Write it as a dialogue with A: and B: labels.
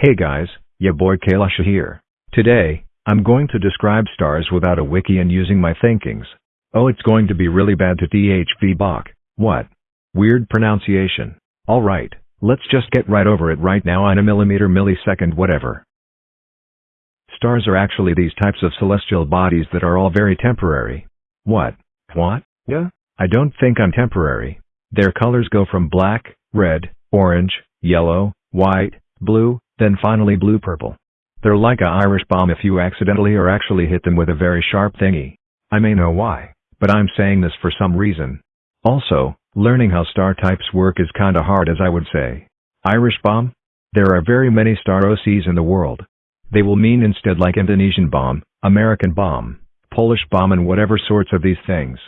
A: Hey guys, ya boy Kailasha here. Today, I'm going to describe stars without a wiki and using my thinkings. Oh it's going to be really bad to THV Bach. What? Weird pronunciation. Alright, let's just get right over it right now on a millimeter millisecond whatever. Stars are actually these types of celestial bodies that are all very temporary. What? What? Yeah? I don't think I'm temporary. Their colors go from black, red, orange, yellow, white, blue, then finally blue-purple. They're like a Irish bomb if you accidentally or actually hit them with a very sharp thingy. I may know why, but I'm saying this for some reason. Also, learning how star types work is kinda hard as I would say. Irish bomb? There are very many star OCs in the world. They will mean instead like Indonesian bomb, American bomb, Polish bomb and whatever sorts of these things.